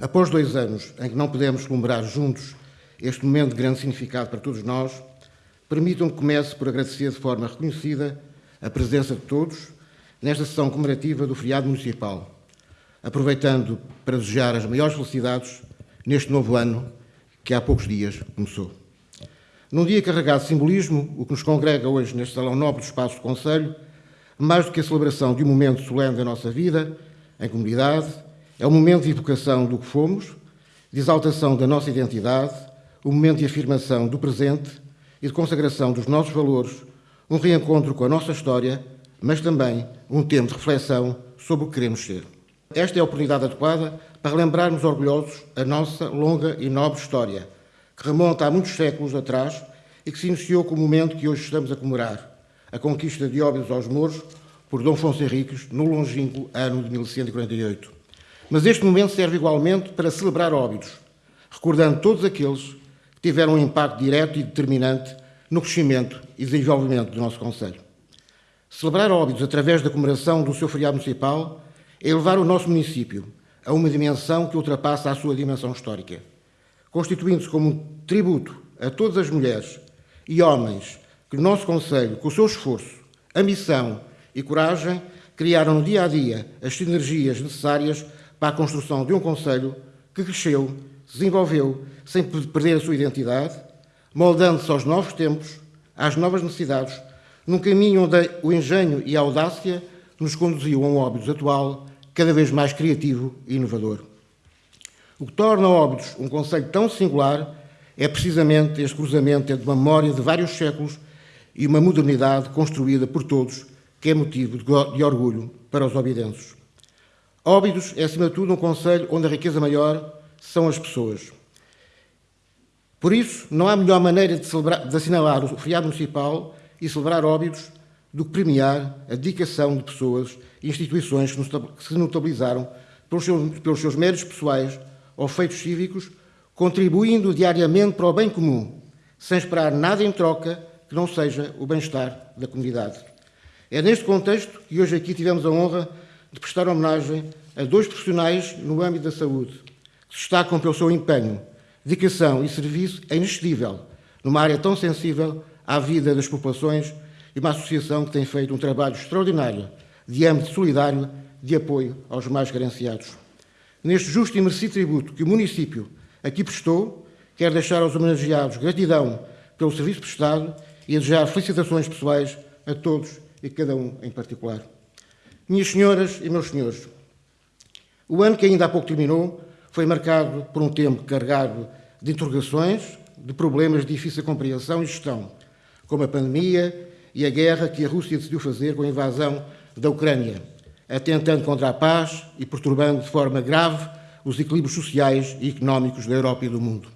Após dois anos em que não pudemos celebrar juntos este momento de grande significado para todos nós, permitam que comece por agradecer de forma reconhecida a presença de todos nesta sessão comemorativa do feriado municipal, aproveitando para desejar as maiores felicidades neste novo ano que há poucos dias começou. Num dia carregado de simbolismo, o que nos congrega hoje neste salão nobre do espaço do Conselho, mais do que a celebração de um momento solene da nossa vida, em comunidade, é um momento de evocação do que fomos, de exaltação da nossa identidade, um momento de afirmação do presente e de consagração dos nossos valores, um reencontro com a nossa história, mas também um tempo de reflexão sobre o que queremos ser. Esta é a oportunidade adequada para lembrarmos orgulhosos a nossa longa e nobre história, que remonta a muitos séculos atrás e que se iniciou com o momento que hoje estamos a comemorar, a conquista de Óbidos aos Mouros por Dom Afonso Henriques no longínquo ano de 1148. Mas este momento serve igualmente para celebrar Óbidos, recordando todos aqueles que tiveram um impacto direto e determinante no crescimento e desenvolvimento do nosso Conselho. Celebrar Óbidos através da comemoração do seu feriado municipal é levar o nosso município a uma dimensão que ultrapassa a sua dimensão histórica, constituindo-se como um tributo a todas as mulheres e homens que o nosso Conselho, com o seu esforço, ambição e coragem, criaram no dia a dia as sinergias necessárias para a construção de um Conselho que cresceu, se desenvolveu, sem perder a sua identidade, moldando-se aos novos tempos, às novas necessidades, num caminho onde o engenho e a audácia nos conduziu a um Óbidos atual cada vez mais criativo e inovador. O que torna Óbidos um conceito tão singular é precisamente este cruzamento entre uma memória de vários séculos e uma modernidade construída por todos, que é motivo de orgulho para os obidenses. Óbidos é, acima de tudo, um conselho onde a riqueza maior são as pessoas. Por isso, não há melhor maneira de, celebrar, de assinalar o feriado municipal e celebrar Óbidos do que premiar a dedicação de pessoas e instituições que se notabilizaram pelos seus, pelos seus méritos pessoais ou feitos cívicos, contribuindo diariamente para o bem comum, sem esperar nada em troca que não seja o bem-estar da comunidade. É neste contexto que hoje aqui tivemos a honra de prestar homenagem a dois profissionais no âmbito da saúde, que se destacam pelo seu empenho, dedicação e serviço inexcedível numa área tão sensível à vida das populações e uma associação que tem feito um trabalho extraordinário de âmbito solidário de apoio aos mais carenciados. Neste justo e merecido tributo que o município aqui prestou, quero deixar aos homenageados gratidão pelo serviço prestado e desejar felicitações pessoais a todos e cada um em particular. Minhas senhoras e meus senhores, o ano que ainda há pouco terminou foi marcado por um tempo carregado de interrogações, de problemas de difícil compreensão e gestão, como a pandemia e a guerra que a Rússia decidiu fazer com a invasão da Ucrânia, atentando contra a paz e perturbando de forma grave os equilíbrios sociais e económicos da Europa e do mundo.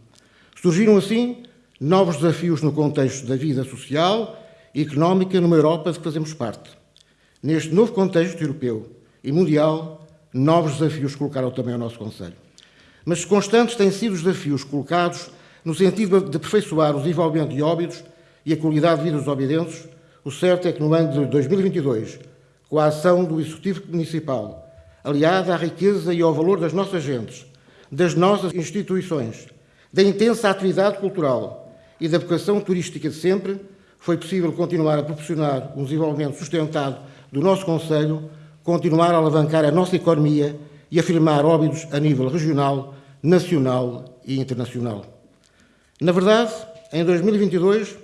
Surgiram assim novos desafios no contexto da vida social e económica numa Europa de que fazemos parte. Neste novo contexto europeu e mundial, novos desafios colocaram também ao nosso Conselho. Mas constantes têm sido os desafios colocados no sentido de aperfeiçoar o desenvolvimento de óbidos e a qualidade de vida dos obidenses, o certo é que no ano de 2022, com a ação do Executivo Municipal, aliada à riqueza e ao valor das nossas gentes, das nossas instituições, da intensa atividade cultural e da vocação turística de sempre, foi possível continuar a proporcionar um desenvolvimento sustentado do nosso Conselho, continuar a alavancar a nossa economia e afirmar óbidos a nível regional, nacional e internacional. Na verdade, em 2022,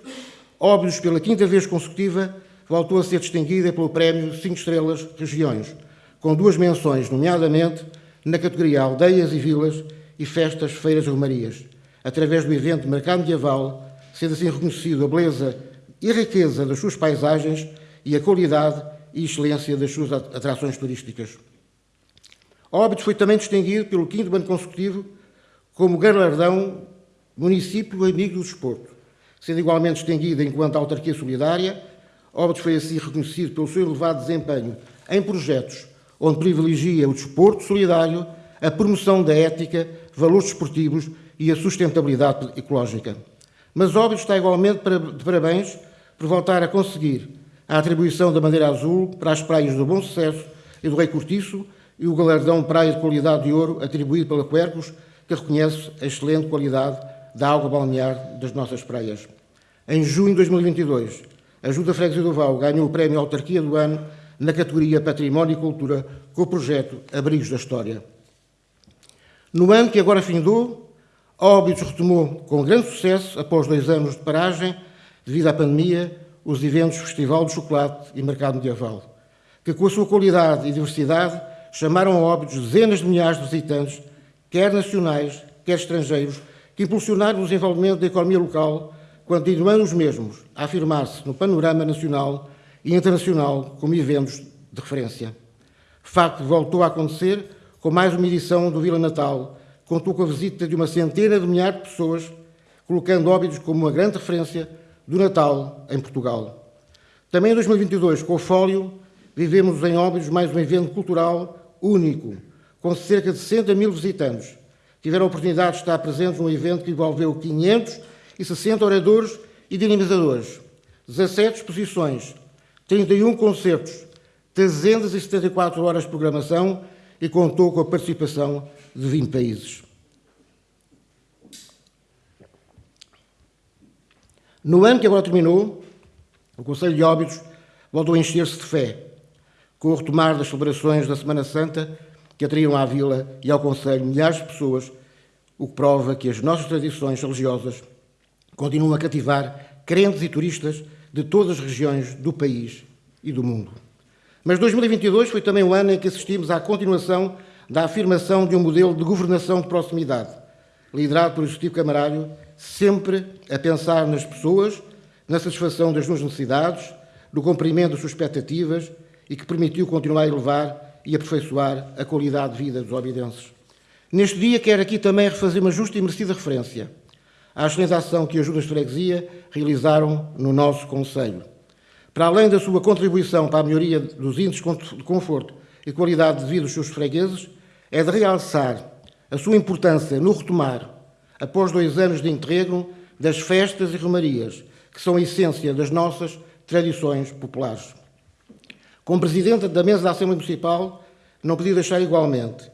óbidos pela quinta vez consecutiva voltou a ser distinguida pelo Prémio 5 Estrelas Regiões, com duas menções, nomeadamente na categoria Aldeias e Vilas e Festas, Feiras e Romarias, através do evento Mercado Medieval, sendo assim reconhecido a beleza e riqueza das suas paisagens e a qualidade e excelência das suas atrações turísticas. Óbidos foi também distinguido pelo quinto ano consecutivo como galardão Município Amigo do Desporto, sendo igualmente distinguido enquanto autarquia solidária Óbidos foi assim reconhecido pelo seu elevado desempenho em projetos onde privilegia o desporto solidário, a promoção da ética, valores desportivos e a sustentabilidade ecológica. Mas Óbidos está igualmente de parabéns por voltar a conseguir a atribuição da bandeira azul para as praias do Bom Sucesso e do Rei Cortiço, e o galardão Praia de Qualidade de Ouro, atribuído pela Quercus, que reconhece a excelente qualidade da água balnear das nossas praias. Em junho de 2022, a Junta Freguesia do Val ganhou o Prémio Autarquia do Ano na categoria Património e Cultura com o projeto Abrigos da História. No ano que agora findou, Óbidos retomou com grande sucesso, após dois anos de paragem, devido à pandemia, os eventos Festival do Chocolate e Mercado Medieval, que com a sua qualidade e diversidade chamaram a Óbidos dezenas de milhares de visitantes, quer nacionais, quer estrangeiros, que impulsionaram o desenvolvimento da economia local, continuando os mesmos a afirmar-se no panorama nacional e internacional como eventos de referência. Facto voltou a acontecer com mais uma edição do Vila Natal, contou com a visita de uma centena de milhares de pessoas, colocando Óbidos como uma grande referência do Natal em Portugal. Também em 2022, com o Fólio, vivemos em Óbidos mais um evento cultural único, com cerca de 60 mil visitantes. Tiveram a oportunidade de estar presentes num evento que envolveu 560 oradores e dinamizadores, 17 exposições, 31 concertos, 374 horas de programação e contou com a participação de 20 países. No ano que agora terminou, o Conselho de Óbidos voltou a encher-se de fé, com o retomar das celebrações da Semana Santa que atraíram à vila e ao Conselho milhares de pessoas, o que prova que as nossas tradições religiosas continuam a cativar crentes e turistas de todas as regiões do país e do mundo. Mas 2022 foi também o ano em que assistimos à continuação da afirmação de um modelo de governação de proximidade, liderado pelo Executivo Camarário, sempre a pensar nas pessoas, na satisfação das suas necessidades, no cumprimento das suas expectativas e que permitiu continuar a elevar e aperfeiçoar a qualidade de vida dos obidenses. Neste dia, quero aqui também refazer uma justa e merecida referência à excelente ação que as ajudas de freguesia realizaram no nosso Conselho. Para além da sua contribuição para a melhoria dos índices de conforto e qualidade de vida dos seus fregueses, é de realçar a sua importância no retomar, após dois anos de interregno, das festas e romarias, que são a essência das nossas tradições populares. Como Presidente da Mesa da Assembleia Municipal, não podia deixar igualmente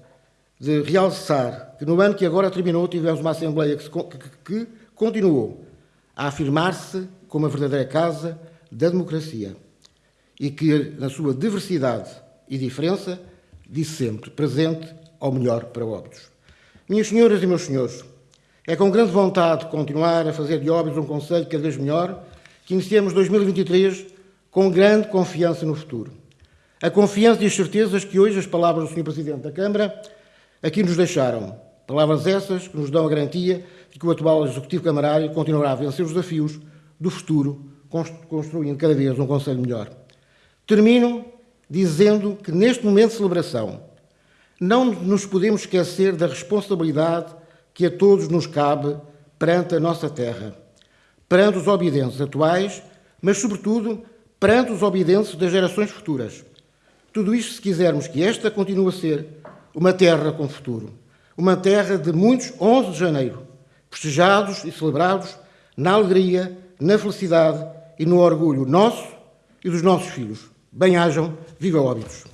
de realçar que no ano que agora terminou tivemos uma Assembleia que, que, que continuou a afirmar-se como a verdadeira casa da democracia e que, na sua diversidade e diferença, disse sempre presente ao melhor para Óbidos. Minhas senhoras e meus senhores, é com grande vontade de continuar a fazer de Óbidos um conselho cada vez melhor que iniciamos 2023 com grande confiança no futuro. A confiança e as certezas que hoje as palavras do Sr. Presidente da Câmara aqui nos deixaram. Palavras essas que nos dão a garantia de que o atual Executivo Camarário continuará a vencer os desafios do futuro, construindo cada vez um Conselho melhor. Termino dizendo que neste momento de celebração não nos podemos esquecer da responsabilidade que a todos nos cabe perante a nossa terra, perante os obedientes atuais, mas, sobretudo, perante os obedientes das gerações futuras. Tudo isto se quisermos que esta continue a ser uma terra com futuro. Uma terra de muitos 11 de janeiro, festejados e celebrados na alegria, na felicidade e no orgulho nosso e dos nossos filhos. Bem-hajam, viva Óbidos!